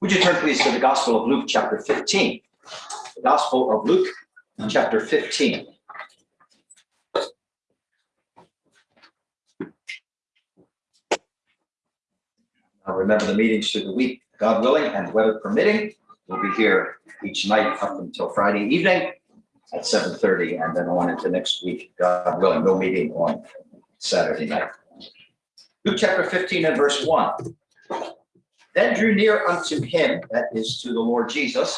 Would you turn please to the Gospel of Luke, chapter 15? The Gospel of Luke, chapter 15. Now remember the meetings through the week, God willing and weather permitting. We'll be here each night up until Friday evening at 7:30 and then on into next week, God willing, no meeting on Saturday night. Luke chapter 15 and verse 1. Then drew near unto him, that is to the Lord Jesus,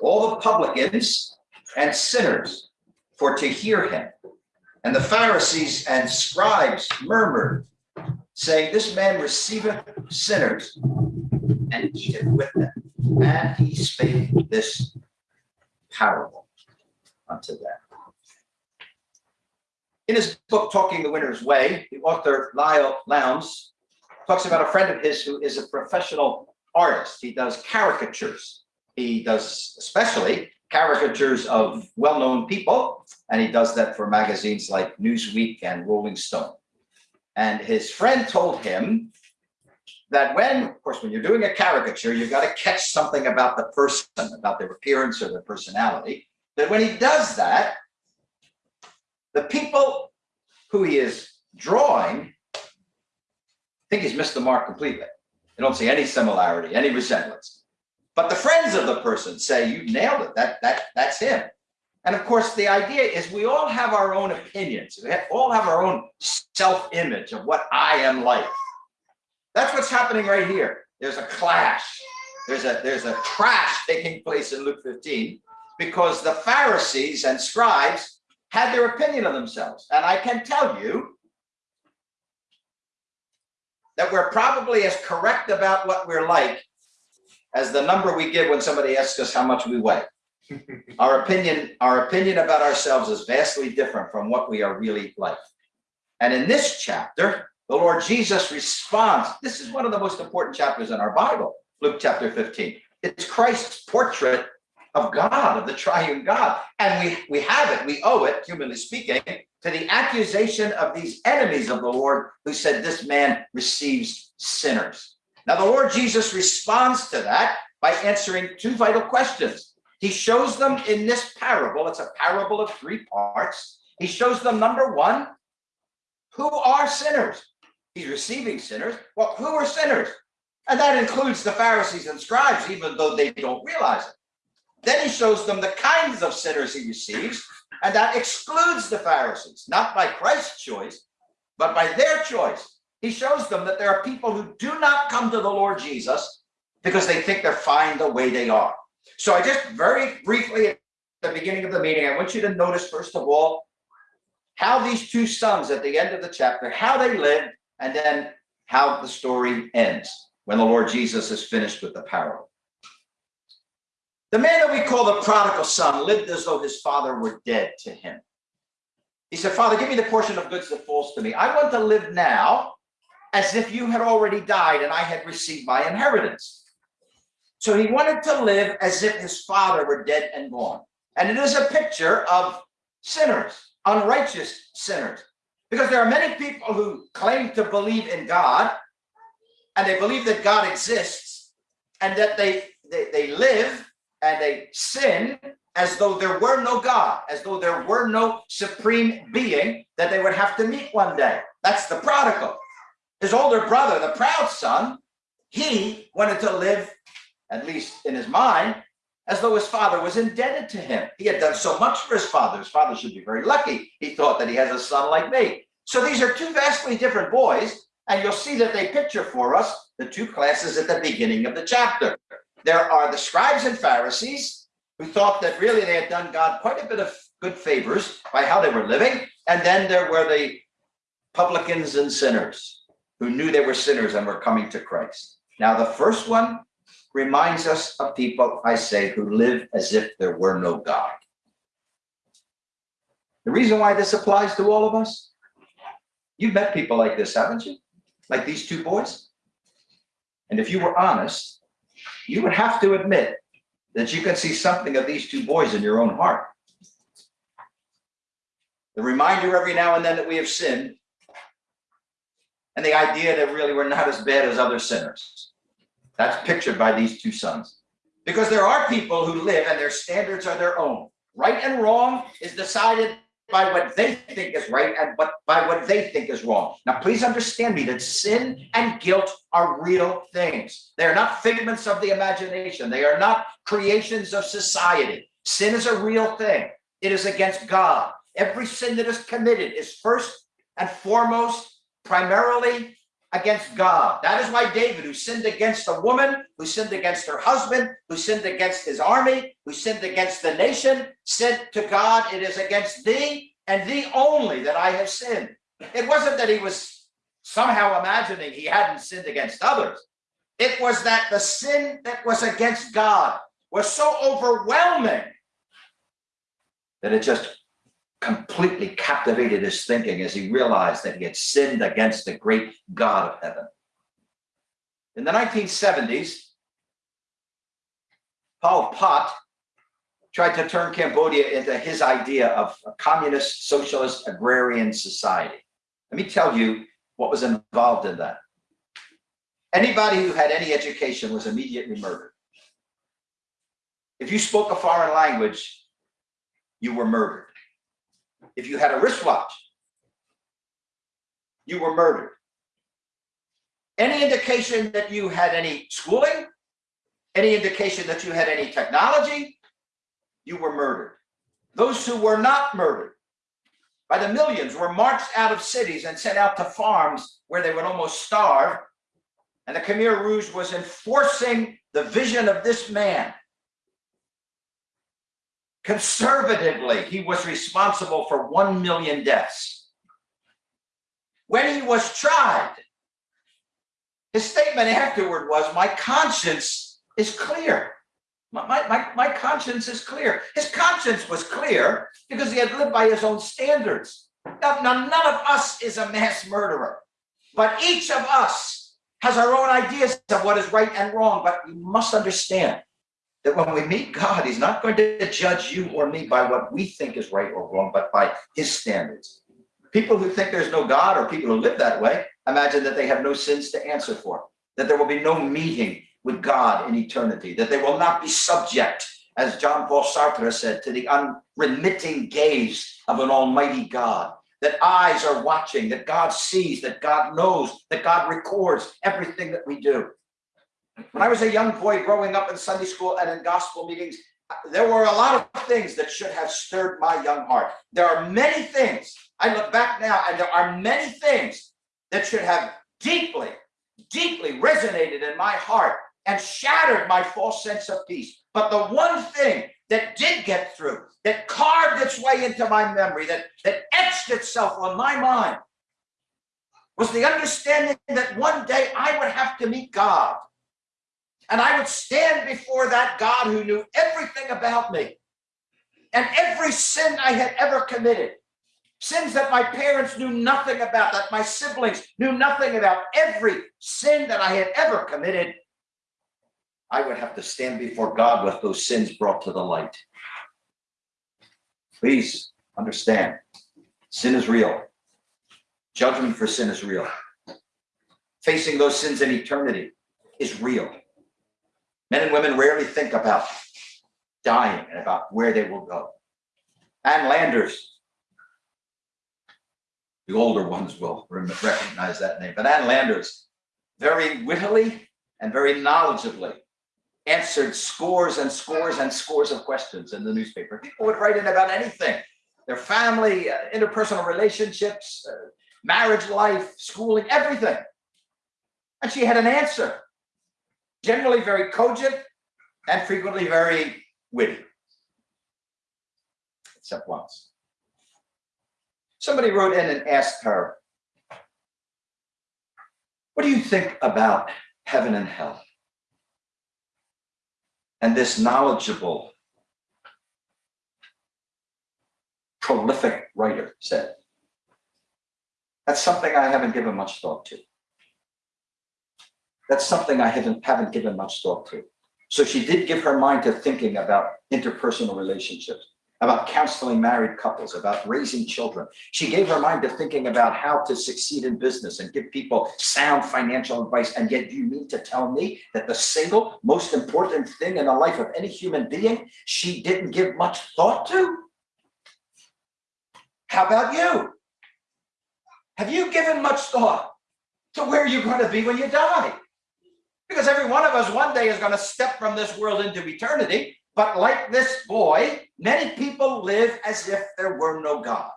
all the publicans and sinners for to hear him. And the Pharisees and scribes murmured, saying, This man receiveth sinners and eateth with them. And he spake this parable unto them. In his book, Talking the Winner's Way, the author Leil Lowndes talks about a friend of his who is a professional artist. He does caricatures. He does especially caricatures of well-known people, and he does that for magazines like Newsweek and Rolling Stone. And his friend told him that when, of course, when you're doing a caricature, you've got to catch something about the person, about their appearance or their personality, that when he does that, the people who he is drawing think he's missed the mark completely. They don't see any similarity, any resemblance. But the friends of the person say, you nailed it, that, that, that's him. And of course, the idea is we all have our own opinions. We all have our own self-image of what I am like. That's what's happening right here. There's a clash. There's a, there's a crash taking place in Luke 15 because the Pharisees and scribes had their opinion of themselves. And I can tell you that we're probably as correct about what we're like as the number we give when somebody asks us how much we weigh. our opinion, our opinion about ourselves is vastly different from what we are really like. And in this chapter, the Lord Jesus responds. This is one of the most important chapters in our Bible, Luke chapter 15. It's Christ's portrait of God, of the triune God. And we, we have it, we owe it, humanly speaking, to the accusation of these enemies of the Lord who said this man receives sinners. Now, the Lord Jesus responds to that by answering two vital questions. He shows them in this parable, it's a parable of three parts. He shows them, number one, who are sinners? He's receiving sinners. Well, who are sinners? And that includes the Pharisees and scribes, even though they don't realize it. Then he shows them the kinds of sinners he receives, and that excludes the Pharisees, not by Christ's choice, but by their choice. He shows them that there are people who do not come to the Lord Jesus because they think they're fine the way they are. So I just very briefly at the beginning of the meeting, I want you to notice, first of all, how these two sons at the end of the chapter, how they lived, and then how the story ends when the Lord Jesus is finished with the parable. The man that we call the prodigal son lived as though his father were dead to him. He said, Father, give me the portion of goods that falls to me. I want to live now as if you had already died and I had received my inheritance. So he wanted to live as if his father were dead and gone. And it is a picture of sinners, unrighteous sinners. Because there are many people who claim to believe in God and they believe that God exists and that they, they, they live and they sin as though there were no God, as though there were no supreme being that they would have to meet one day. That's the prodigal. His older brother, the proud son, he wanted to live, at least in his mind, as though his father was indebted to him. He had done so much for his father. His father should be very lucky. He thought that he has a son like me. So these are two vastly different boys, and you'll see that they picture for us the two classes at the beginning of the chapter. There are the scribes and Pharisees who thought that really they had done God quite a bit of good favors by how they were living. And then there were the publicans and sinners who knew they were sinners and were coming to Christ. Now, the first one reminds us of people, I say, who live as if there were no God. The reason why this applies to all of us, you've met people like this, haven't you? Like these two boys? And if you were honest, you would have to admit that you can see something of these two boys in your own heart. The reminder every now and then that we have sinned, and the idea that really we're not as bad as other sinners. That's pictured by these two sons. Because there are people who live and their standards are their own. Right and wrong is decided by what they think is right and what by what they think is wrong. Now, please understand me that sin and guilt are real things. They are not figments of the imagination. They are not creations of society. Sin is a real thing. It is against God. Every sin that is committed is first and foremost, primarily against God. That is why David, who sinned against a woman, who sinned against her husband, who sinned against his army, who sinned against the nation, said to God, It is against thee and thee only that I have sinned. It wasn't that he was somehow imagining he hadn't sinned against others. It was that the sin that was against God was so overwhelming that it just completely captivated his thinking as he realized that he had sinned against the great God of heaven. In the 1970s, Pol Pot tried to turn Cambodia into his idea of a communist, socialist, agrarian society. Let me tell you what was involved in that. Anybody who had any education was immediately murdered. If you spoke a foreign language, you were murdered. If you had a wristwatch, you were murdered. Any indication that you had any schooling, any indication that you had any technology, you were murdered. Those who were not murdered by the millions were marched out of cities and sent out to farms where they would almost starve. And the Khmer Rouge was enforcing the vision of this man Conservatively, he was responsible for 1 million deaths. When he was tried, his statement afterward was, my conscience is clear. My, my, my conscience is clear. His conscience was clear because he had lived by his own standards. Now, now, none of us is a mass murderer, but each of us has our own ideas of what is right and wrong. But you must understand that when we meet God, He's not going to judge you or me by what we think is right or wrong, but by His standards. People who think there's no God or people who live that way imagine that they have no sins to answer for, that there will be no meeting with God in eternity, that they will not be subject, as John Paul Sartre said, to the unremitting gaze of an almighty God, that eyes are watching, that God sees, that God knows, that God records everything that we do. When I was a young boy growing up in Sunday school and in gospel meetings, there were a lot of things that should have stirred my young heart. There are many things, I look back now, and there are many things that should have deeply, deeply resonated in my heart and shattered my false sense of peace. But the one thing that did get through, that carved its way into my memory, that, that etched itself on my mind, was the understanding that one day I would have to meet God. And I would stand before that God who knew everything about me and every sin I had ever committed. Sins that my parents knew nothing about, that my siblings knew nothing about, every sin that I had ever committed, I would have to stand before God with those sins brought to the light. Please understand, sin is real. Judgment for sin is real. Facing those sins in eternity is real. Men and women rarely think about dying and about where they will go. Ann Landers, the older ones will recognize that name, but Ann Landers, very wittily and very knowledgeably answered scores and scores and scores of questions in the newspaper. People would write in about anything, their family, uh, interpersonal relationships, uh, marriage life, schooling, everything. And she had an answer generally very cogent and frequently very witty. Except once. Somebody wrote in and asked her, what do you think about heaven and hell? And this knowledgeable, prolific writer said, that's something I haven't given much thought to. That's something I haven't, haven't given much thought to. So she did give her mind to thinking about interpersonal relationships. about counseling married couples, about raising children. She gave her mind to thinking about how to succeed in business and give people sound financial advice. And yet you mean to tell me that the single most important thing in the life of any human being, she didn't give much thought to? How about you? Have you given much thought to where you're going to be when you die? Because every one of us one day is going to step from this world into eternity. But like this boy, many people live as if there were no God.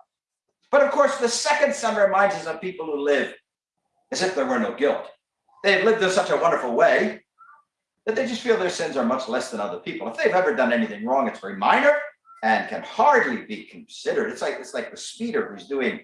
But of course, the second son reminds us of people who live as if there were no guilt. They've lived in such a wonderful way that they just feel their sins are much less than other people. If they've ever done anything wrong, it's very minor and can hardly be considered. It's like it's like the speeder who's doing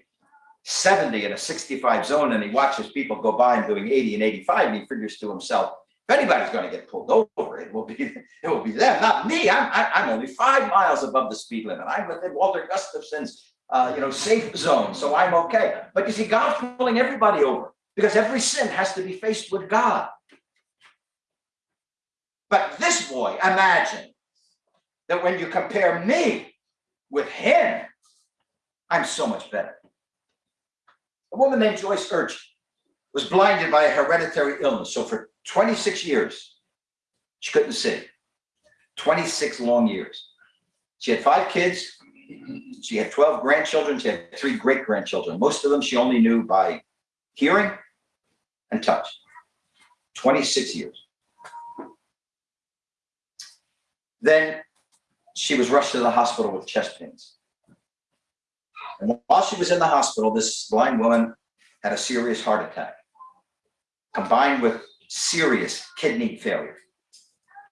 70 in a 65 zone and he watches people go by and doing 80 and 85 and he figures to himself, if anybody's going to get pulled over, it will be it will be them, not me. I'm I, I'm only five miles above the speed limit. I'm within Walter Gustafson's uh, you know safe zone, so I'm okay. But you see, God's pulling everybody over because every sin has to be faced with God. But this boy, imagine that when you compare me with him, I'm so much better. A woman named Joyce Urchin was blinded by a hereditary illness. So for 26 years, she couldn't see. 26 long years. She had five kids. She had 12 grandchildren. She had three great grandchildren. Most of them she only knew by hearing and touch. 26 years. Then she was rushed to the hospital with chest pains. And while she was in the hospital, this blind woman had a serious heart attack, combined with serious kidney failure.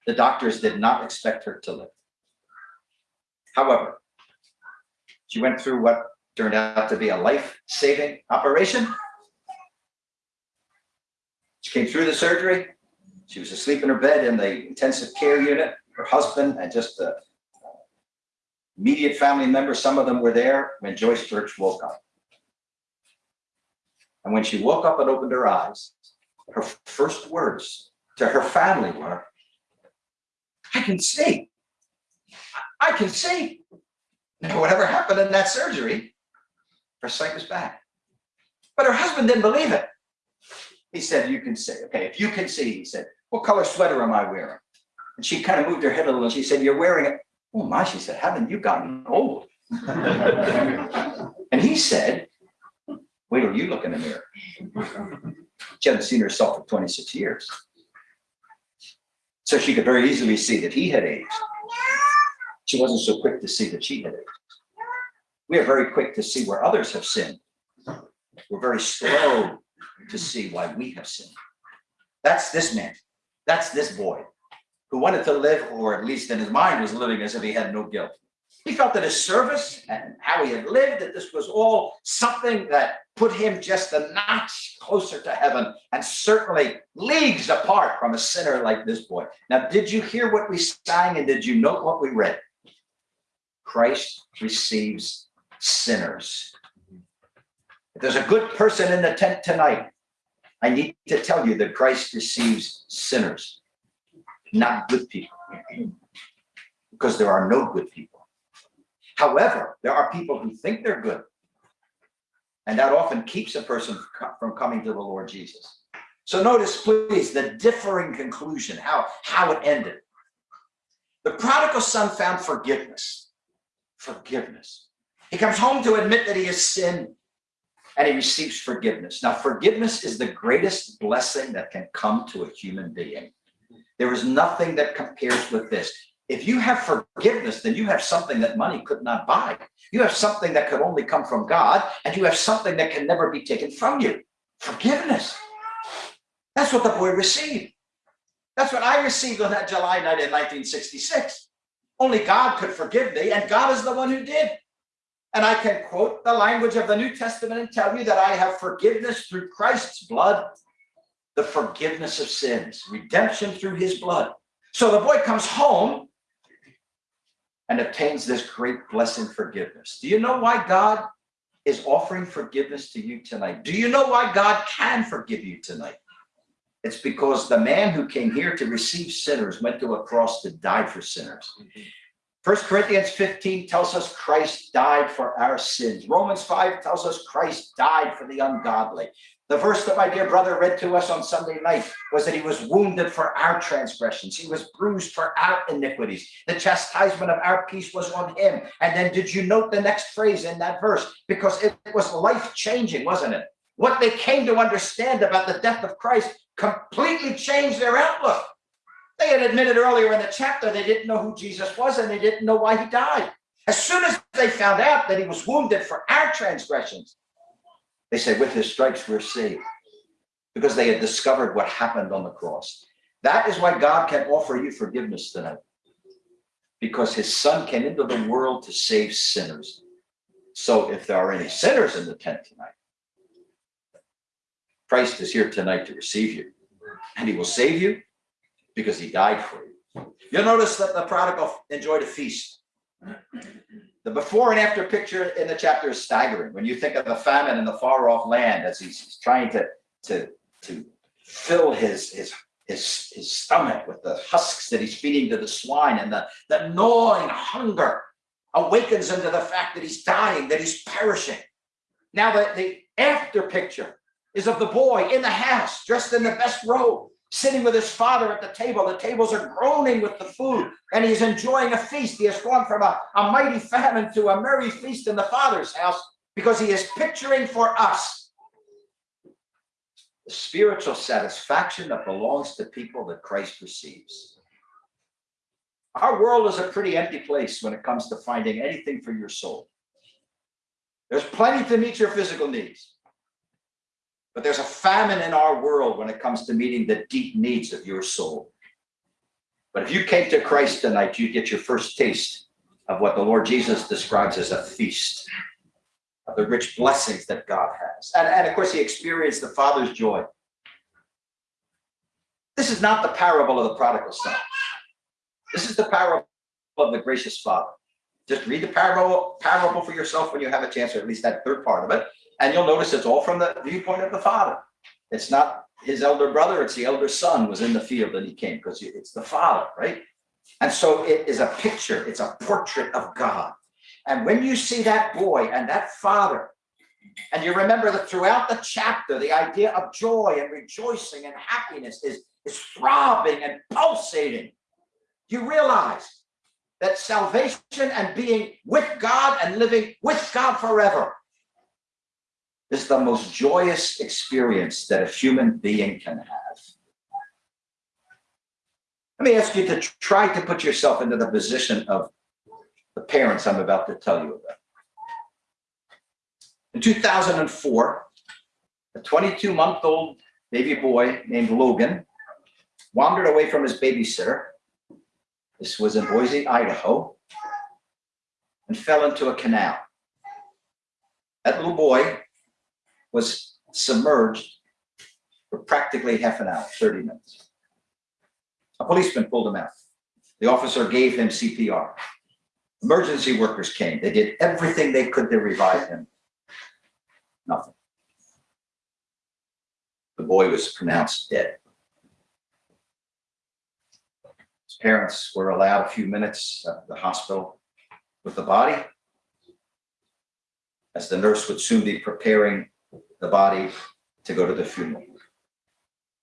The doctors did not expect her to live. However, she went through what turned out to be a life-saving operation. She came through the surgery. She was asleep in her bed in the intensive care unit. Her husband and just a immediate family members, some of them were there when Joyce Church woke up. And when she woke up and opened her eyes, her first words to her family were, I can see. I can see. Now, whatever happened in that surgery, her sight was back. But her husband didn't believe it. He said, you can see. Okay, if you can see, he said, what color sweater am I wearing? And she kind of moved her head a little and she said, you're wearing. Oh my, she said, haven't you gotten old? and he said, wait till you look in the mirror. She hadn't seen herself for 26 years. So she could very easily see that he had aged. She wasn't so quick to see that she had aged. We are very quick to see where others have sinned. We're very slow to see why we have sinned. That's this man. That's this boy who wanted to live, or at least in his mind was living as if he had no guilt. He felt that his service and how he had lived, that this was all something that put him just a notch closer to heaven and certainly leagues apart from a sinner like this boy. Now, did you hear what we sang and did you note what we read? Christ receives sinners. If there's a good person in the tent tonight, I need to tell you that Christ receives sinners not good people. Because there are no good people. However, there are people who think they're good. And that often keeps a person from coming to the Lord Jesus. So notice, please, the differing conclusion, how, how it ended. The prodigal son found forgiveness. Forgiveness. He comes home to admit that he has sinned and he receives forgiveness. Now, forgiveness is the greatest blessing that can come to a human being. There is nothing that compares with this. If you have forgiveness, then you have something that money could not buy. You have something that could only come from God, and you have something that can never be taken from you. Forgiveness. That's what the boy received. That's what I received on that July night in 1966. Only God could forgive me, and God is the one who did. And I can quote the language of the New Testament and tell you that I have forgiveness through Christ's blood the forgiveness of sins, redemption through his blood. So the boy comes home and obtains this great blessing forgiveness. Do you know why God is offering forgiveness to you tonight? Do you know why God can forgive you tonight? It's because the man who came here to receive sinners went to a cross to die for sinners. First Corinthians 15 tells us Christ died for our sins. Romans 5 tells us Christ died for the ungodly. The verse that my dear brother read to us on Sunday night was that he was wounded for our transgressions. He was bruised for our iniquities. The chastisement of our peace was on him. And then did you note the next phrase in that verse? Because it was life changing, wasn't it? What they came to understand about the death of Christ completely changed their outlook. They had admitted earlier in the chapter they didn't know who Jesus was and they didn't know why he died. As soon as they found out that he was wounded for our transgressions, they said, with his stripes, we're saved. Because they had discovered what happened on the cross. That is why God can offer you forgiveness tonight. Because his son came into the world to save sinners. So if there are any sinners in the tent tonight, Christ is here tonight to receive you. And he will save you because he died for you. You'll notice that the prodigal enjoyed a feast. The before and after picture in the chapter is staggering. When you think of the famine in the far off land as he's trying to, to, to fill his, his, his, his stomach with the husks that he's feeding to the swine and the, the gnawing hunger awakens him to the fact that he's dying, that he's perishing. Now the, the after picture is of the boy in the house, dressed in the best robe, sitting with his father at the table. The tables are groaning with the food, and he's enjoying a feast. He has gone from a, a mighty famine to a merry feast in the father's house because he is picturing for us the spiritual satisfaction that belongs to people that Christ receives. Our world is a pretty empty place when it comes to finding anything for your soul. There's plenty to meet your physical needs. But there's a famine in our world when it comes to meeting the deep needs of your soul. But if you came to Christ tonight, you get your first taste of what the Lord Jesus describes as a feast of the rich blessings that God has. And, and of course, he experienced the Father's joy. This is not the parable of the prodigal son. This is the parable of the gracious Father. Just read the parable, parable for yourself when you have a chance, or at least that third part of it. And you'll notice it's all from the viewpoint of the father. It's not his elder brother, it's the elder son was in the field and he came because it's the father, right? And so it is a picture, it's a portrait of God. And when you see that boy and that father, and you remember that throughout the chapter, the idea of joy and rejoicing and happiness is, is throbbing and pulsating. You realize that salvation and being with God and living with God forever is the most joyous experience that a human being can have. Let me ask you to try to put yourself into the position of the parents I'm about to tell you about. In 2004, a 22-month-old baby boy named Logan wandered away from his babysitter. This was in Boise, Idaho, and fell into a canal. That little boy was submerged for practically half an hour, 30 minutes. A policeman pulled him out. The officer gave him CPR. Emergency workers came. They did everything they could to revive him. Nothing. The boy was pronounced dead. His parents were allowed a few minutes at the hospital with the body, as the nurse would soon be preparing the body to go to the funeral.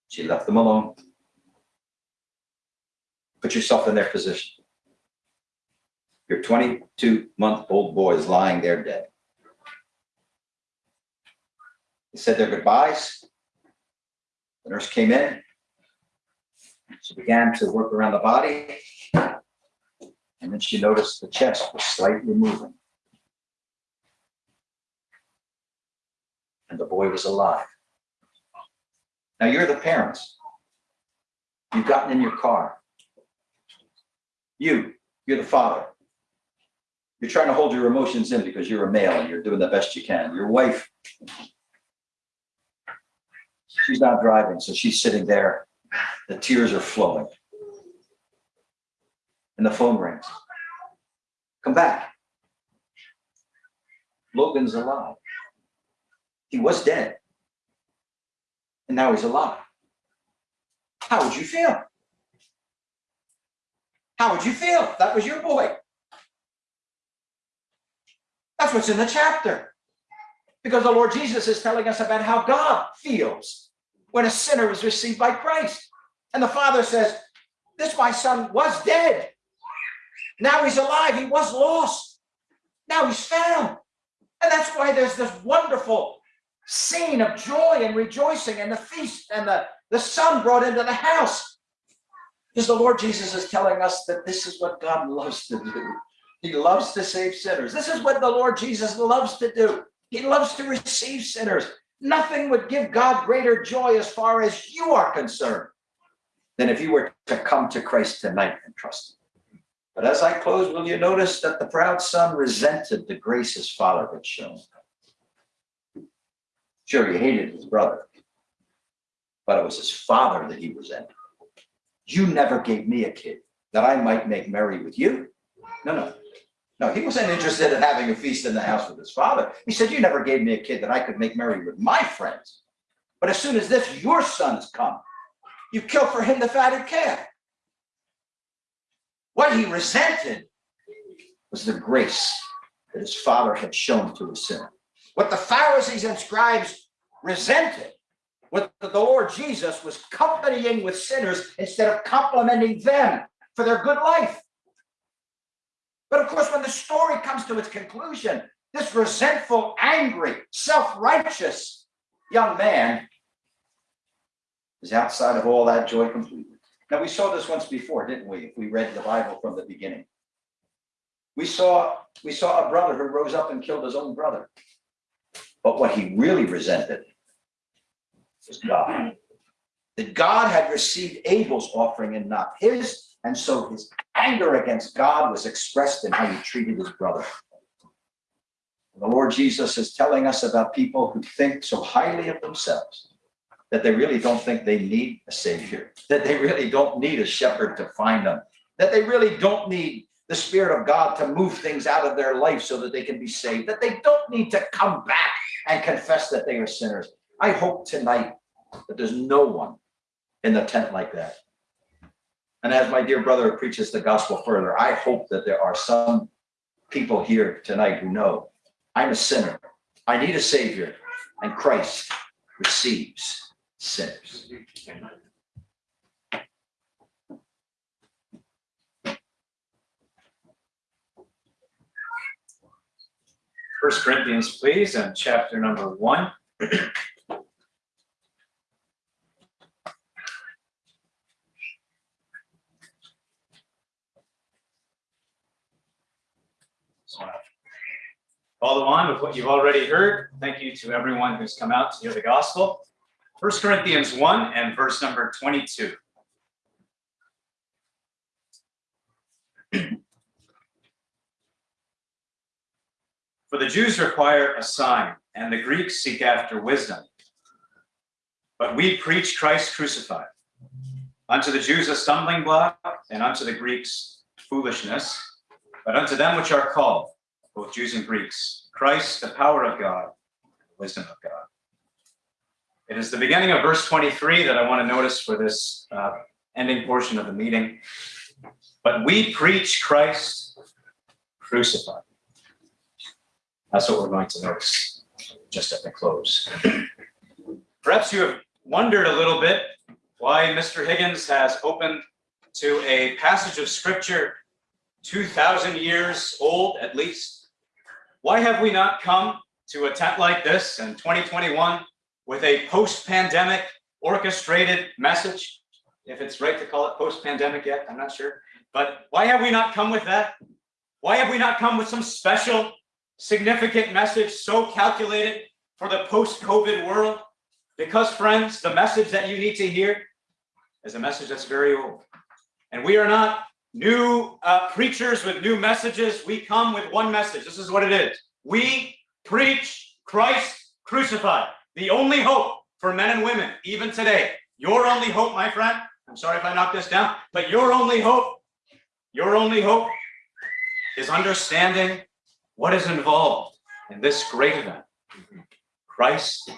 She left them alone. Put yourself in their position. Your 22 month old boy is lying there dead. They said their goodbyes. The nurse came in. She began to work around the body. And then she noticed the chest was slightly moving. And the boy was alive. Now you're the parents. You've gotten in your car. You, you're the father. You're trying to hold your emotions in because you're a male and you're doing the best you can. Your wife, she's not driving, so she's sitting there. The tears are flowing. And the phone rings. Come back. Logan's alive. He was dead. And now he's alive. How would you feel? How would you feel that was your boy? That's what's in the chapter. Because the Lord Jesus is telling us about how God feels when a sinner is received by Christ. And the Father says, This my son was dead. Now he's alive. He was lost. Now he's found. And that's why there's this wonderful scene of joy and rejoicing and the feast and the, the son brought into the house. Because the Lord Jesus is telling us that this is what God loves to do. He loves to save sinners. This is what the Lord Jesus loves to do. He loves to receive sinners. Nothing would give God greater joy as far as you are concerned than if you were to come to Christ tonight and trust him. But as I close, will you notice that the proud son resented the grace his father had shown? Sure, he hated his brother, but it was his father that he resented. You never gave me a kid that I might make merry with you. No, no. No, he wasn't interested in having a feast in the house with his father. He said, You never gave me a kid that I could make merry with my friends. But as soon as this, your son's come, you kill for him the fatted calf. What he resented was the grace that his father had shown to his sinner. What the Pharisees and scribes resented what the Lord Jesus was companying with sinners instead of complimenting them for their good life. But of course, when the story comes to its conclusion, this resentful, angry, self-righteous young man is outside of all that joy completely. Now, we saw this once before, didn't we? If we read the Bible from the beginning. We saw, we saw a brother who rose up and killed his own brother. But what he really resented God. That God had received Abel's offering and not his, and so his anger against God was expressed in how he treated his brother. The Lord Jesus is telling us about people who think so highly of themselves that they really don't think they need a savior, that they really don't need a shepherd to find them, that they really don't need the Spirit of God to move things out of their life so that they can be saved, that they don't need to come back and confess that they are sinners. I hope tonight that there's no one in the tent like that. And as my dear brother preaches the gospel further, I hope that there are some people here tonight who know I'm a sinner. I need a savior and Christ receives sinners. First Corinthians, please, and chapter number one. Follow on with what you've already heard. Thank you to everyone who's come out to hear the gospel. First Corinthians 1 and verse number 22. For the Jews require a sign, and the Greeks seek after wisdom. But we preach Christ crucified. Unto the Jews a stumbling block, and unto the Greeks foolishness. But unto them which are called, both Jews and Greeks, Christ, the power of God, the wisdom of God. It is the beginning of verse 23 that I want to notice for this uh, ending portion of the meeting. But we preach Christ crucified. That's what we're going to notice just at the close. Perhaps you have wondered a little bit why Mr. Higgins has opened to a passage of scripture 2,000 years old at least. Why have we not come to a tent like this in 2021 with a post-pandemic orchestrated message? If it's right to call it post-pandemic yet, I'm not sure. But why have we not come with that? Why have we not come with some special significant message so calculated for the post-COVID world? Because friends, the message that you need to hear is a message that's very old. And we are not new uh, preachers with new messages. We come with one message. This is what it is. We preach Christ crucified, the only hope for men and women, even today. Your only hope, my friend, I'm sorry if I knocked this down, but your only hope, your only hope is understanding what is involved in this great event. Christ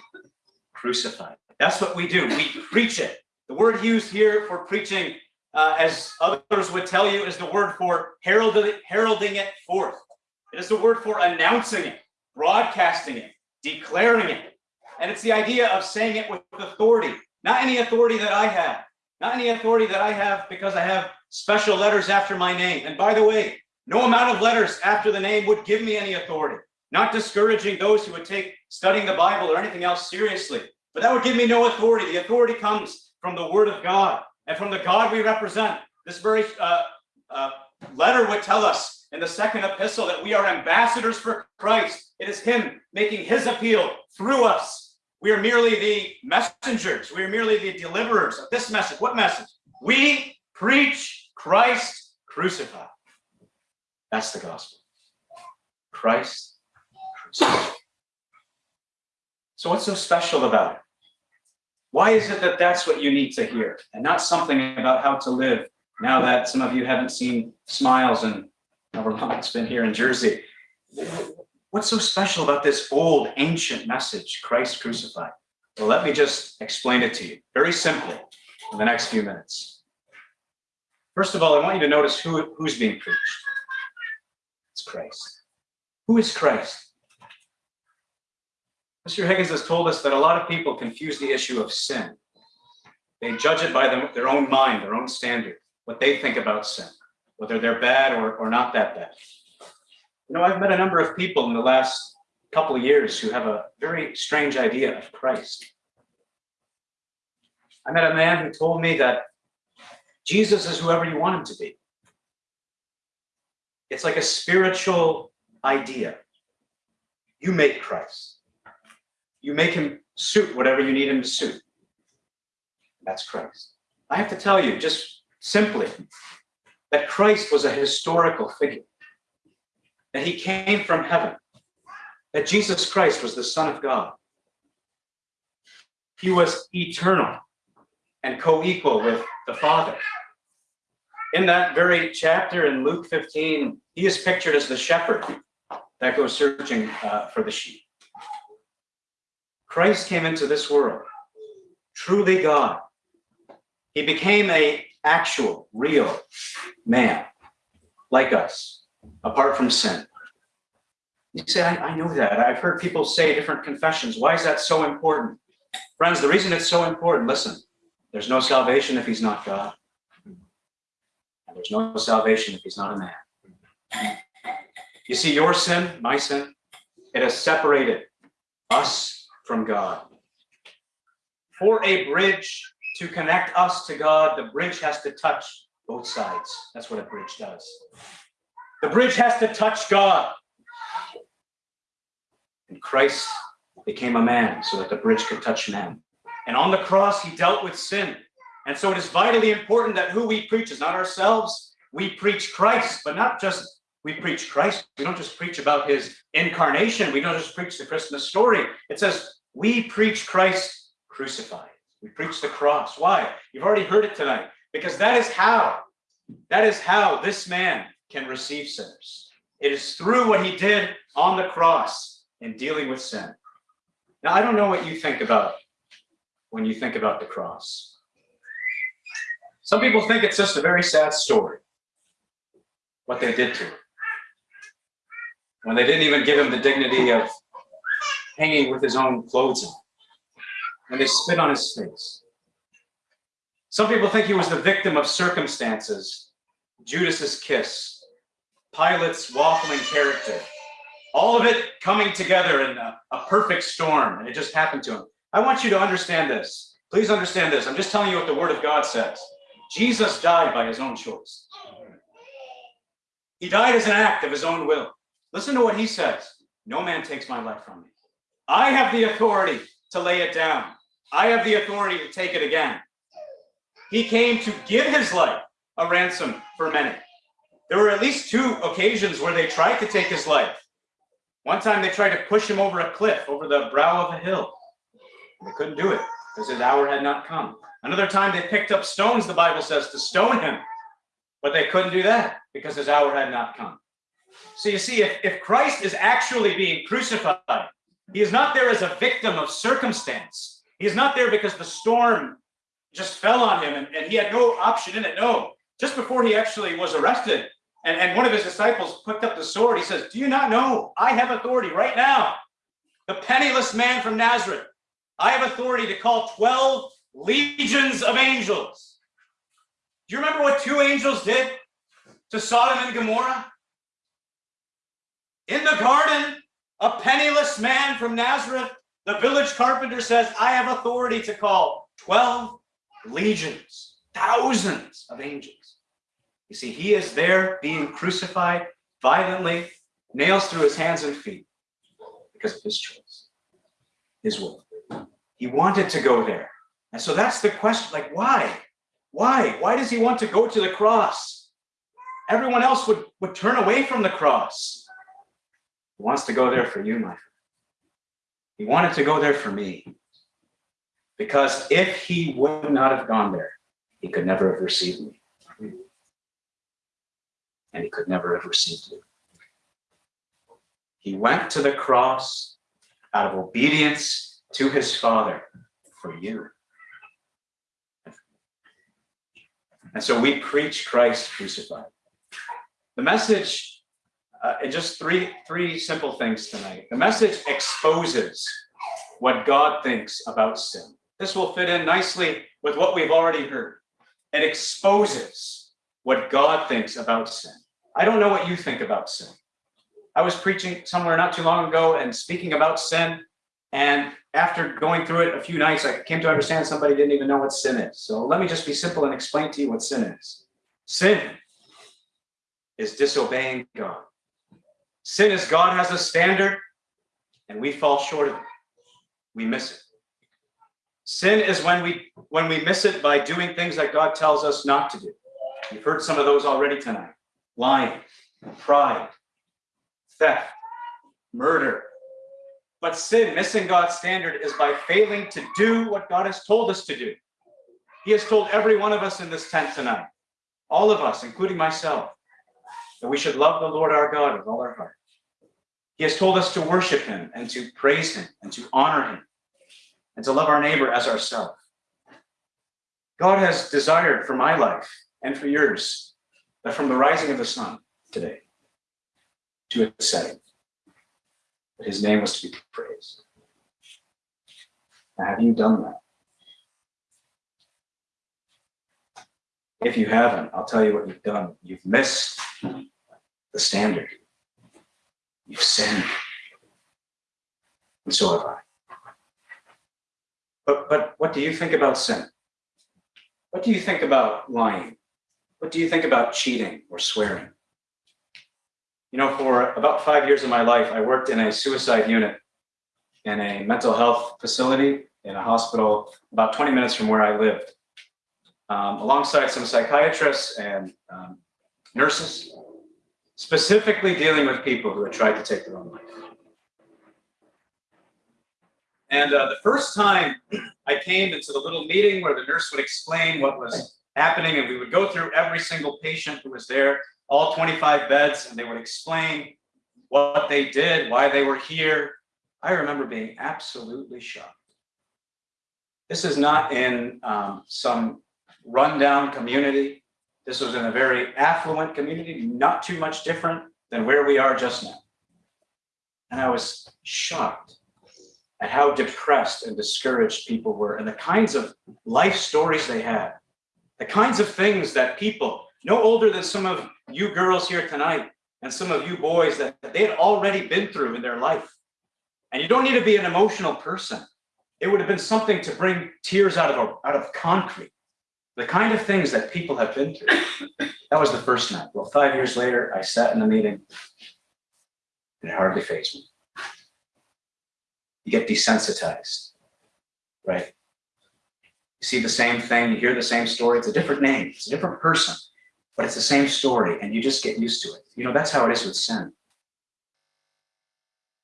crucified. That's what we do. We preach it. The word used here for preaching, uh, as others would tell you, is the word for heralding, heralding it forth. It is the word for announcing it, broadcasting it, declaring it. And it's the idea of saying it with authority, not any authority that I have, not any authority that I have because I have special letters after my name. And by the way, no amount of letters after the name would give me any authority, not discouraging those who would take studying the Bible or anything else seriously. But that would give me no authority. The authority comes from the word of God and from the God we represent. This very uh, uh, letter would tell us in the second epistle that we are ambassadors for Christ. It is him making his appeal through us. We are merely the messengers. We are merely the deliverers of this message. What message? We preach Christ crucified. That's the gospel. Christ crucified. So what's so special about it? Why is it that that's what you need to hear and not something about how to live now that some of you haven't seen smiles and however long it's been here in Jersey? What's so special about this old ancient message, Christ crucified? Well, let me just explain it to you very simply in the next few minutes. First of all, I want you to notice who, who's being preached. It's Christ. Who is Christ? Mr. Higgins has told us that a lot of people confuse the issue of sin. They judge it by them, their own mind, their own standard, what they think about sin, whether they're bad or, or not that bad. You know, I've met a number of people in the last couple of years who have a very strange idea of Christ. I met a man who told me that Jesus is whoever you want him to be. It's like a spiritual idea. You make Christ. You make him suit whatever you need him to suit. That's Christ. I have to tell you, just simply, that Christ was a historical figure, that he came from heaven, that Jesus Christ was the Son of God. He was eternal and co equal with the Father. In that very chapter in Luke 15, he is pictured as the shepherd that goes searching uh, for the sheep. Christ came into this world, truly God. He became a actual, real man, like us, apart from sin. You say, I, I know that. I've heard people say different confessions. Why is that so important? Friends, the reason it's so important, listen, there's no salvation if he's not God. And there's no salvation if he's not a man. You see, your sin, my sin, it has separated us from God. For a bridge to connect us to God, the bridge has to touch both sides. That's what a bridge does. The bridge has to touch God. And Christ became a man so that the bridge could touch man. And on the cross, he dealt with sin. And so it is vitally important that who we preach is not ourselves. We preach Christ, but not just we preach Christ. We don't just preach about his incarnation. We don't just preach the Christmas story. It says we preach Christ crucified. We preach the cross. Why? You've already heard it tonight. Because that is how, that is how this man can receive sinners. It is through what he did on the cross in dealing with sin. Now, I don't know what you think about when you think about the cross. Some people think it's just a very sad story, what they did to him. When they didn't even give him the dignity of hanging with his own clothes on, and they spit on his face. Some people think he was the victim of circumstances, Judas's kiss, Pilate's waffling character, all of it coming together in a, a perfect storm, and it just happened to him. I want you to understand this. Please understand this. I'm just telling you what the Word of God says. Jesus died by his own choice. He died as an act of his own will. Listen to what he says. No man takes my life from me. I have the authority to lay it down. I have the authority to take it again. He came to give his life a ransom for many. There were at least two occasions where they tried to take his life. One time they tried to push him over a cliff, over the brow of a hill. They couldn't do it because his hour had not come. Another time they picked up stones, the Bible says, to stone him. But they couldn't do that because his hour had not come. So you see, if, if Christ is actually being crucified, he is not there as a victim of circumstance. He is not there because the storm just fell on him and, and he had no option in it. No, just before he actually was arrested, And, and one of his disciples picked up the sword. He says, Do you not know I have authority right now? The penniless man from Nazareth. I have authority to call 12 legions of angels. Do you remember what two angels did to Sodom and Gomorrah? In the garden, a penniless man from Nazareth, the village carpenter says, I have authority to call 12 legions, thousands of angels. You see, he is there being crucified violently, nails through his hands and feet because of his choice, his will. He wanted to go there. And so that's the question like, why? Why? Why does he want to go to the cross? Everyone else would, would turn away from the cross. He wants to go there for you, my friend. He wanted to go there for me. Because if he would not have gone there, he could never have received me. And he could never have received you. He went to the cross out of obedience to his Father for you. And so we preach Christ crucified. The message, uh, and just three, three simple things tonight. The message exposes what God thinks about sin. This will fit in nicely with what we've already heard. It exposes what God thinks about sin. I don't know what you think about sin. I was preaching somewhere not too long ago and speaking about sin. And after going through it a few nights, I came to understand somebody didn't even know what sin is. So let me just be simple and explain to you what sin is. Sin is disobeying God. Sin is God has a standard and we fall short of it. We miss it. Sin is when we when we miss it by doing things that God tells us not to do. You've heard some of those already tonight. Lying, pride, theft, murder. But sin, missing God's standard, is by failing to do what God has told us to do. He has told every one of us in this tent tonight, all of us, including myself, that we should love the Lord our God with all our heart. He has told us to worship him and to praise him and to honor him and to love our neighbor as ourselves. God has desired for my life and for yours that from the rising of the sun today to its setting, that his name was to be praised. Now, have you done that? If you haven't, I'll tell you what you've done. You've missed the standard. You've sinned. And so have I. But but what do you think about sin? What do you think about lying? What do you think about cheating or swearing? You know, for about five years of my life, I worked in a suicide unit in a mental health facility in a hospital about 20 minutes from where I lived, um, alongside some psychiatrists and um, nurses, specifically dealing with people who had tried to take their own life. And uh, the first time I came into the little meeting where the nurse would explain what was happening, and we would go through every single patient who was there, all 25 beds, and they would explain what they did, why they were here. I remember being absolutely shocked. This is not in um, some rundown community. This was in a very affluent community, not too much different than where we are just now. And I was shocked at how depressed and discouraged people were and the kinds of life stories they had, the kinds of things that people no older than some of you girls here tonight and some of you boys that they had already been through in their life. And you don't need to be an emotional person. It would have been something to bring tears out of, out of concrete. The kind of things that people have been through. That was the first night. Well, five years later, I sat in a meeting and it hardly fazed me you get desensitized, right? You see the same thing, you hear the same story, it's a different name, it's a different person, but it's the same story, and you just get used to it. You know, that's how it is with sin.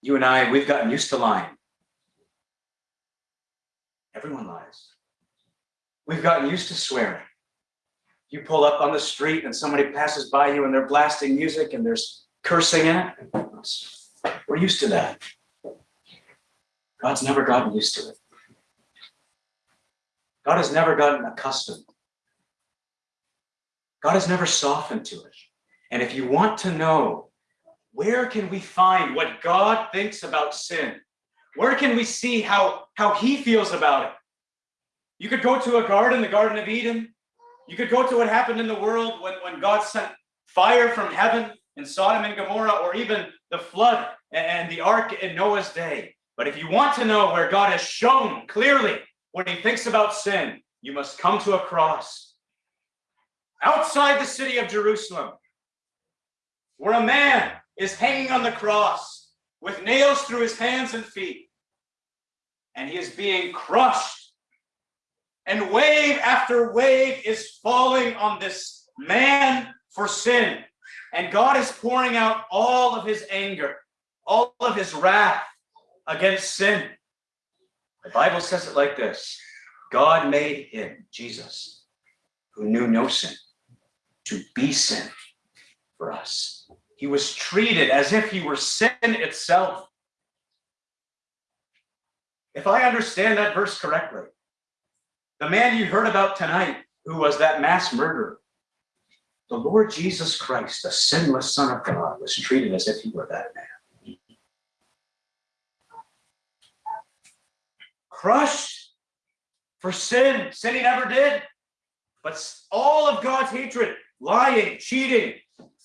You and I, we've gotten used to lying. Everyone lies. We've gotten used to swearing. You pull up on the street and somebody passes by you and they're blasting music and there's cursing in it. We're used to that. God's never gotten used to it. God has never gotten accustomed. God has never softened to it. And if you want to know where can we find what God thinks about sin? Where can we see how, how he feels about it? You could go to a garden, the Garden of Eden. You could go to what happened in the world when, when God sent fire from heaven in Sodom and Gomorrah, or even the flood and the ark in Noah's day. But if you want to know where God has shown clearly what he thinks about sin, you must come to a cross outside the city of Jerusalem, where a man is hanging on the cross with nails through his hands and feet, and he is being crushed. And wave after wave is falling on this man for sin. And God is pouring out all of his anger, all of his wrath against sin. The Bible says it like this God made him, Jesus, who knew no sin, to be sin for us. He was treated as if he were sin itself. If I understand that verse correctly, the man you heard about tonight, who was that mass murderer, the Lord Jesus Christ, the sinless Son of God, was treated as if he were that man. Crushed for sin, sin he never did, but all of God's hatred, lying, cheating,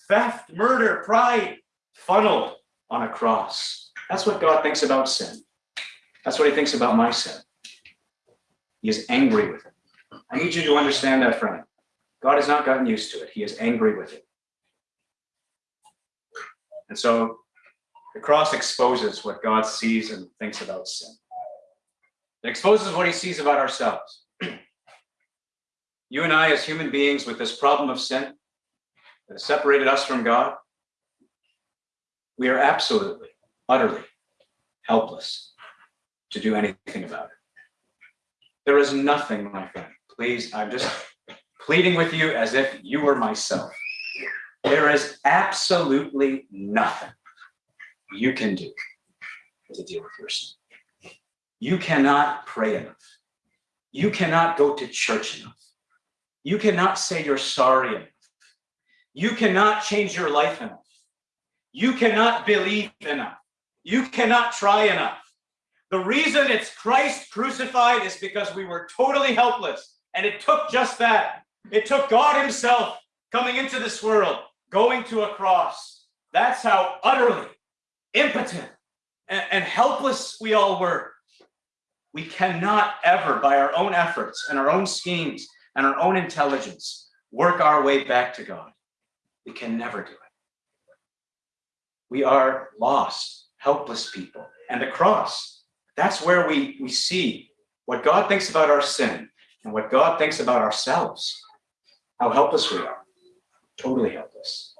theft, murder, pride, funneled on a cross. That's what God thinks about sin. That's what he thinks about my sin. He is angry with it. I need you to understand that, friend. God has not gotten used to it. He is angry with it. And so the cross exposes what God sees and thinks about sin. It exposes what he sees about ourselves. you and I, as human beings with this problem of sin that has separated us from God, we are absolutely, utterly helpless to do anything about it. There is nothing, my friend. Please, I'm just pleading with you as if you were myself. There is absolutely nothing you can do to deal with your sin. You cannot pray enough. You cannot go to church enough. You cannot say you're sorry enough. You cannot change your life enough. You cannot believe enough. You cannot try enough. The reason it's Christ crucified is because we were totally helpless. And it took just that. It took God Himself coming into this world, going to a cross. That's how utterly impotent and, and helpless we all were. We cannot ever, by our own efforts and our own schemes and our own intelligence, work our way back to God. We can never do it. We are lost, helpless people. And the cross, that's where we, we see what God thinks about our sin and what God thinks about ourselves how helpless we are. Totally helpless.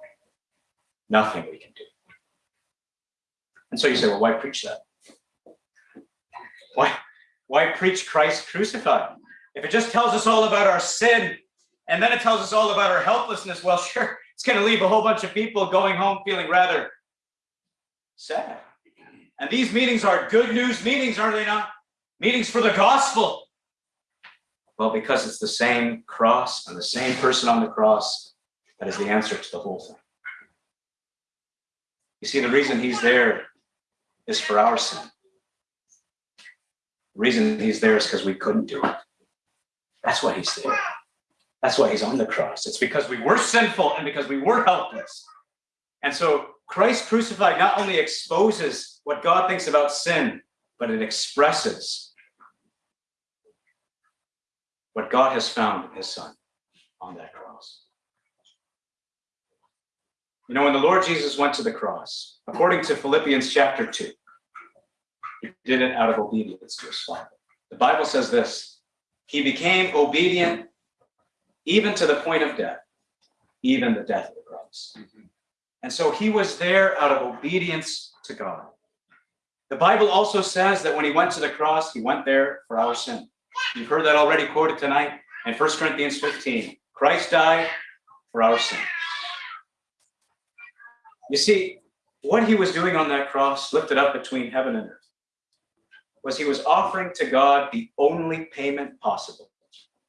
Nothing we can do. And so you say, well, why preach that? Why, why preach Christ crucified? If it just tells us all about our sin and then it tells us all about our helplessness, well, sure, it's going to leave a whole bunch of people going home feeling rather sad. And these meetings are good news meetings, are they not? Meetings for the gospel. Well, because it's the same cross and the same person on the cross that is the answer to the whole thing. You see, the reason he's there is for our sin. The reason he's there is because we couldn't do it. That's why he's there. That's why he's on the cross. It's because we were sinful and because we were helpless. And so Christ crucified not only exposes what God thinks about sin, but it expresses what God has found in his son on that cross. You know, when the Lord Jesus went to the cross, according to Philippians chapter 2, he did it out of obedience to his Father. The Bible says this He became obedient even to the point of death, even the death of the cross. Mm-hmm. And so he was there out of obedience to God. The Bible also says that when he went to the cross, he went there for our sin. You've heard that already quoted tonight in 1 Corinthians 15. Christ died for our sin. You see, what he was doing on that cross, lifted up between heaven and earth, was he was offering to God the only payment possible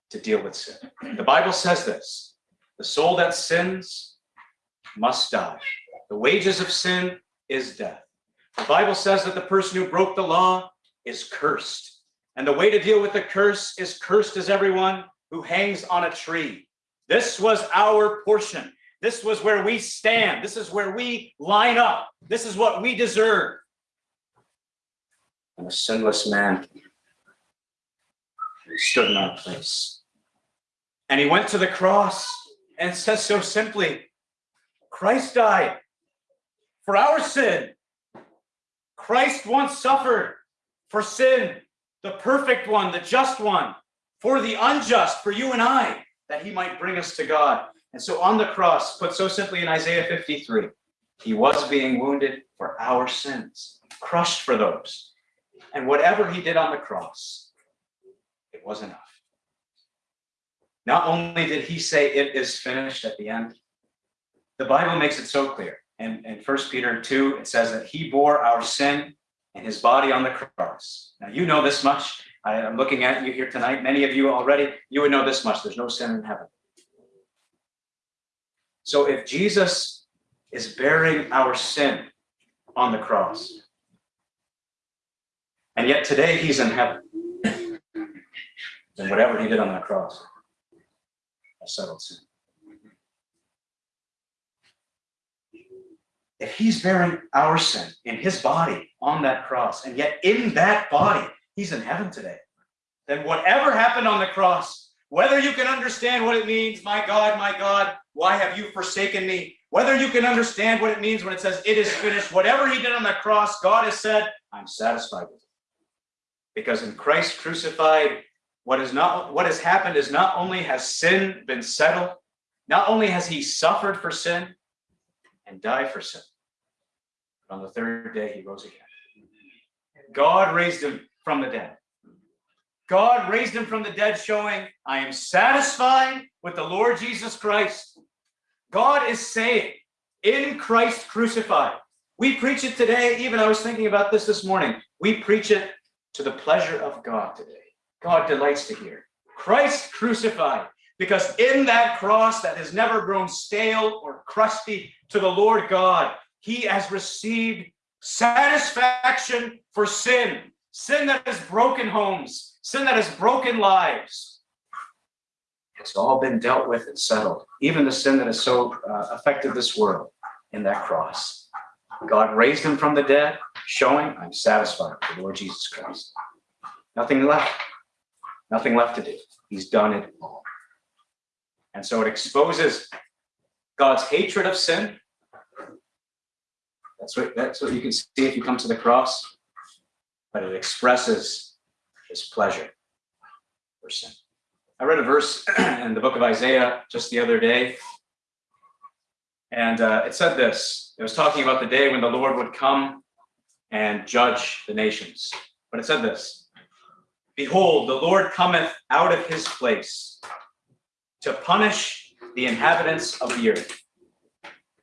to deal with sin. The Bible says this the soul that sins must die. The wages of sin is death. The Bible says that the person who broke the law is cursed. And the way to deal with the curse is cursed is everyone who hangs on a tree. This was our portion. This was where we stand. This is where we line up. This is what we deserve. And a sinless man stood in our place. And he went to the cross and says so simply, Christ died for our sin. Christ once suffered for sin, the perfect one, the just one, for the unjust, for you and I, that he might bring us to God. And so on the cross, put so simply in Isaiah 53, he was being wounded for our sins, crushed for those. And whatever he did on the cross, it was enough. Not only did he say it is finished at the end, the Bible makes it so clear. And in 1 Peter 2, it says that he bore our sin in his body on the cross. Now, you know this much. I am looking at you here tonight. Many of you already, you would know this much. There's no sin in heaven. So if Jesus is bearing our sin on the cross, and yet today he's in heaven, then whatever he did on that cross, has settled sin. He's bearing our sin in his body on that cross, and yet in that body, he's in heaven today, then whatever happened on the cross, whether you can understand what it means, my God, my God, why have you forsaken me? Whether you can understand what it means when it says it is finished, whatever he did on the cross, God has said, I'm satisfied with it. Because in Christ crucified, what is not what has happened is not only has sin been settled, not only has he suffered for sin, and die for sin. But on the third day, he rose again. God raised him from the dead. God raised him from the dead, showing, I am satisfied with the Lord Jesus Christ. God is saying, in Christ crucified. We preach it today. Even I was thinking about this this morning. We preach it to the pleasure of God today. God delights to hear. Christ crucified. Because in that cross that has never grown stale or crusty to the Lord God, he has received satisfaction for sin, sin that has broken homes, sin that has broken lives. It's all been dealt with and settled, even the sin that has so uh, affected this world in that cross. God raised him from the dead, showing I'm satisfied with the Lord Jesus Christ. Nothing left, nothing left to do. He's done it all. And so it exposes God's hatred of sin. That's what, that's what you can see if you come to the cross. But it expresses his pleasure for sin. I read a verse in the book of Isaiah just the other day. And uh, it said this. It was talking about the day when the Lord would come and judge the nations. But it said this Behold, the Lord cometh out of his place to punish the inhabitants of the earth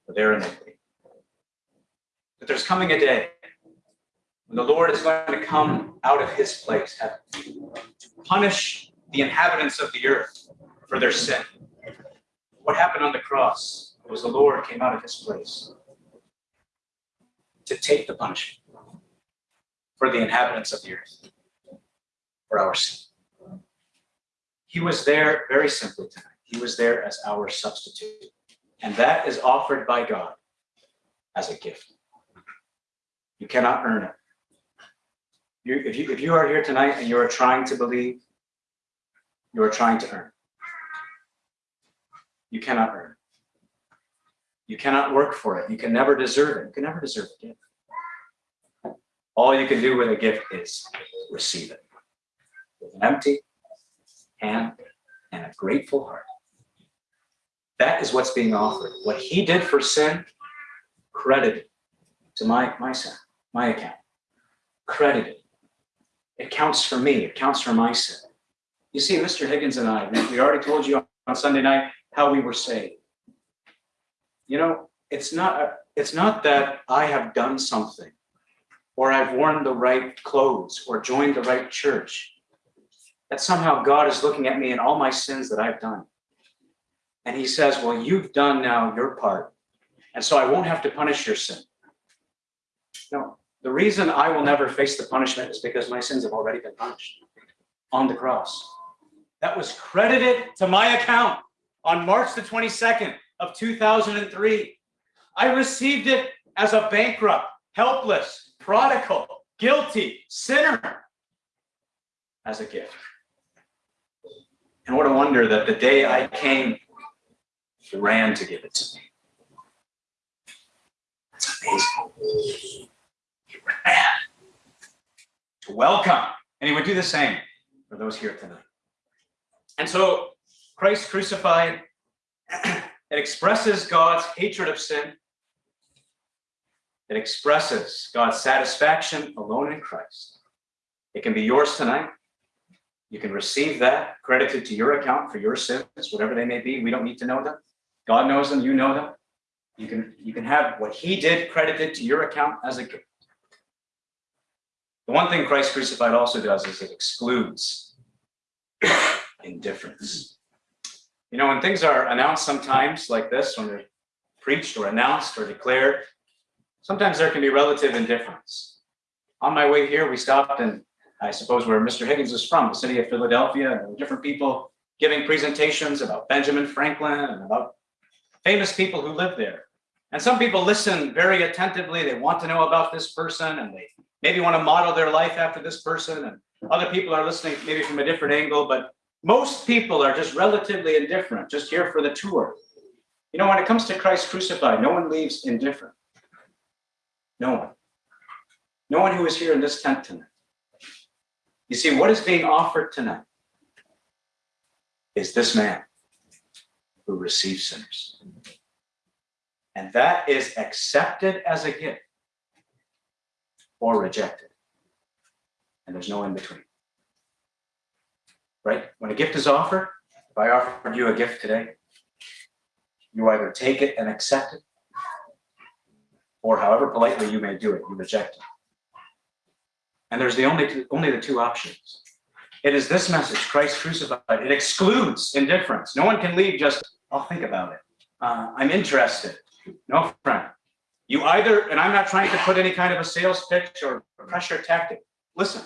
for their iniquity. But there's coming a day when the Lord is going to come out of his place heaven, to punish the inhabitants of the earth for their sin. What happened on the cross was the Lord came out of his place to take the punishment for the inhabitants of the earth for our sin. He was there very simply tonight. He was there as our substitute. And that is offered by God as a gift. You cannot earn it. You, if, you, if you are here tonight and you are trying to believe, you are trying to earn. You cannot earn. You cannot work for it. You can never deserve it. You can never deserve a gift. All you can do with a gift is receive it with an empty hand and a grateful heart. That is what's being offered. What he did for sin, credited to my, my sin, my account. Credited. It counts for me. It counts for my sin. You see, Mr. Higgins and I, we already told you on Sunday night how we were saved. You know, it's not, uh, it's not that I have done something or I've worn the right clothes or joined the right church that somehow God is looking at me and all my sins that I've done. And he says, well, you've done now your part. and so I won't have to punish your sin. No, the reason I will never face the punishment is because my sins have already been punished on the cross. That was credited to my account on March the 22nd of 2003. I received it as a bankrupt, helpless, prodigal, guilty sinner as a gift. And what a wonder that the day I came, he ran to give it to me. It's amazing. He ran to welcome, and he would do the same for those here tonight. And so Christ crucified, it expresses God's hatred of sin. It expresses God's satisfaction alone in Christ. It can be yours tonight. You can receive that credited to your account for your sins, whatever they may be. We don't need to know them. God knows them, you know them. You can, you can have what he did credited to your account as a gift. The one thing Christ crucified also does is it excludes indifference. You know, when things are announced sometimes like this, when they're preached or announced or declared, sometimes there can be relative indifference. On my way here, we stopped and I suppose where Mr. Higgins is from, the city of Philadelphia, and different people giving presentations about Benjamin Franklin and about famous people who live there. And some people listen very attentively. They want to know about this person and they maybe want to model their life after this person. And other people are listening maybe from a different angle, but most people are just relatively indifferent, just here for the tour. You know, when it comes to Christ crucified, no one leaves indifferent. No one. No one who is here in this tent tonight. You see, what is being offered tonight is this man who receives sinners. And that is accepted as a gift or rejected. And there's no in between. Right? When a gift is offered, if I offered you a gift today, you either take it and accept it, or however politely you may do it, you reject it. And there's the only two, only the two options. It is this message, Christ crucified. It excludes indifference. No one can leave just, I'll think about it. Uh, I'm interested. No, friend. You either, and I'm not trying to put any kind of a sales pitch or pressure tactic. Listen,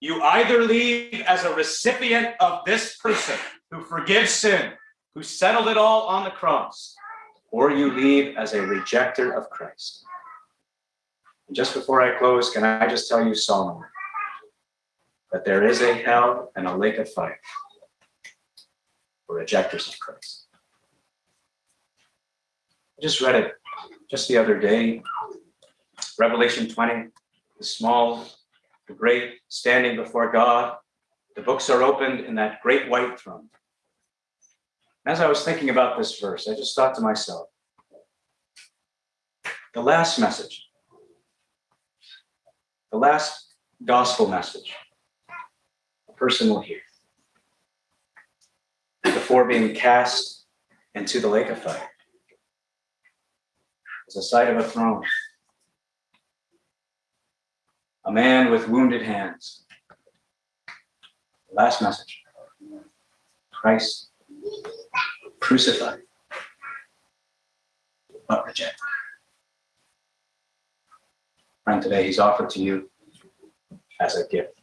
you either leave as a recipient of this person who forgives sin, who settled it all on the cross, or you leave as a rejecter of Christ. And just before I close, can I just tell you solemnly that there is a hell and a lake of fire for rejectors of Christ. I just read it just the other day, Revelation 20, the small, the great, standing before God. The books are opened in that great white throne. As I was thinking about this verse, I just thought to myself, the last message, the last gospel message person will hear before being cast into the lake of fire is the sight of a throne, a man with wounded hands. Last message Christ crucified, but rejected. Friend, today he's offered to you as a gift.